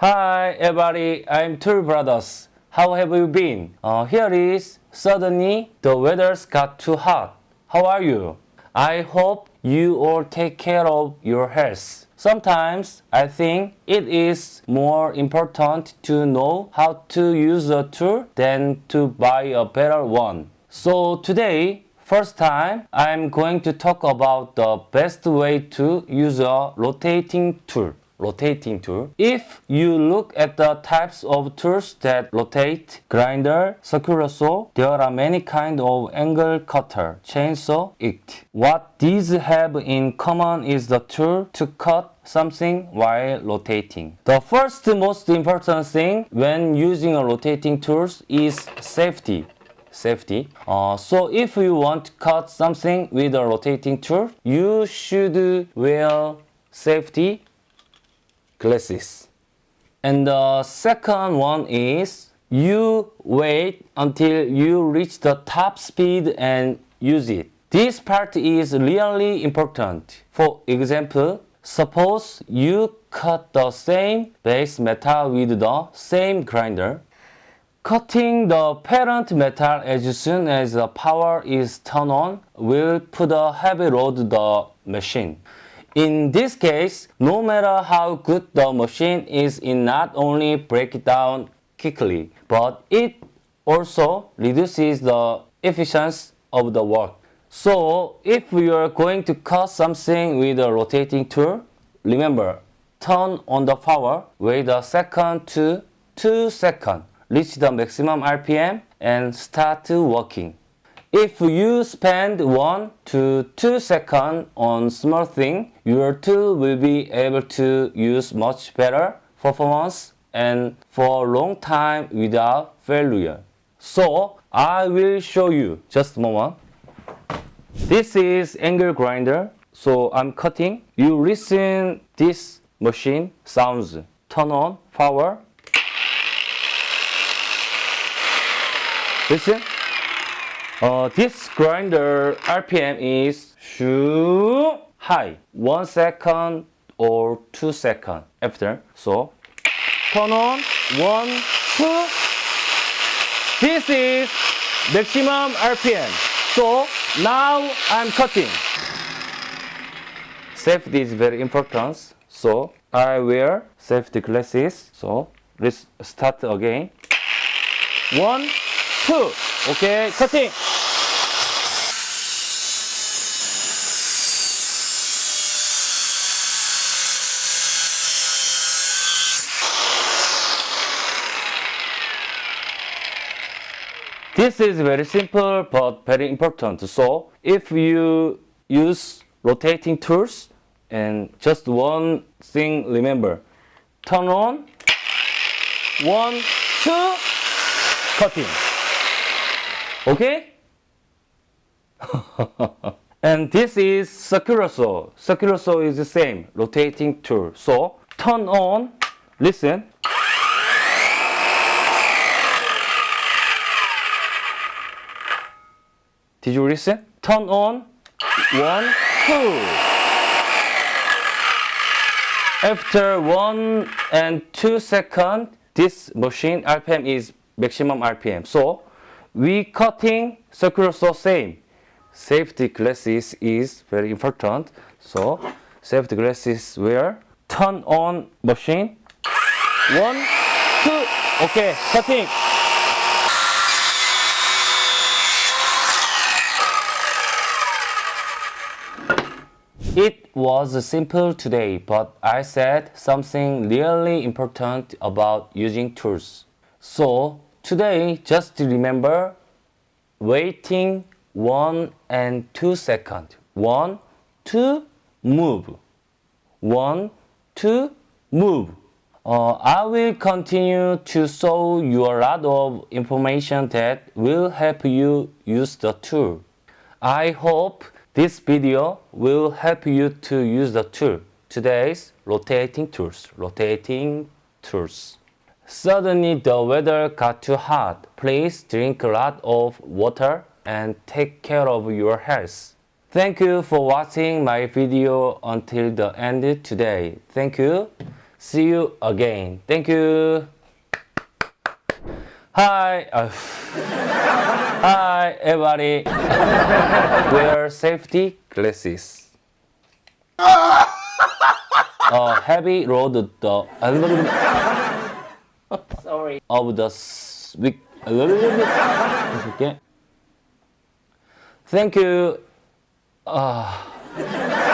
Hi everybody, I'm Tool Brothers. How have you been? Uh, here is suddenly the weather's got too hot. How are you? I hope you all take care of your health. Sometimes I think it is more important to know how to use a tool than to buy a better one. So today, first time, I'm going to talk about the best way to use a rotating tool rotating tool. If you look at the types of tools that rotate, grinder, circular saw, there are many kind of angle cutter, chainsaw, it. What these have in common is the tool to cut something while rotating. The first most important thing when using a rotating tools is safety safety. Uh, so if you want to cut something with a rotating tool, you should wear safety glasses. And the second one is you wait until you reach the top speed and use it. This part is really important. For example, suppose you cut the same base metal with the same grinder. Cutting the parent metal as soon as the power is turned on will put a heavy load the machine. In this case, no matter how good the machine is, it not only breaks down quickly, but it also reduces the efficiency of the work. So if you are going to cut something with a rotating tool, remember, turn on the power, wait a second to 2 seconds, reach the maximum RPM and start working. If you spend 1 to 2 seconds on small thing, your tool will be able to use much better performance and for a long time without failure. So I will show you just a moment. This is angle grinder. So I'm cutting. You listen this machine sounds. Turn on power. Listen. Uh, this grinder RPM is shoo high, one second or two second after. So turn on, one, two. This is maximum RPM. So now I'm cutting. Safety is very important. So I wear safety glasses. So let's start again. One, two. Okay, cutting. This is very simple but very important. So if you use rotating tools and just one thing remember, turn on, one, two, cutting. Okay? and this is circular saw. Circular saw is the same, rotating tool. So turn on, listen, Did you listen? Turn on. One, two. After one and two seconds, this machine RPM is maximum RPM. So we cutting circular saw same. Safety glasses is very important. So safety glasses wear. Turn on machine. One, two. Okay, cutting. It was simple today, but I said something really important about using tools. So today, just remember waiting 1 and 2 seconds. 1, 2, move. 1, 2, move. Uh, I will continue to show you a lot of information that will help you use the tool. I hope this video will help you to use the tool. Today's rotating tools, rotating tools. Suddenly the weather got too hot. Please drink a lot of water and take care of your health. Thank you for watching my video until the end today. Thank you. See you again. Thank you. Hi. Uh, hi everybody. Wear safety glasses. A uh, oh, heavy road the Sorry. Of the week. A little bit. okay. Thank you. Uh.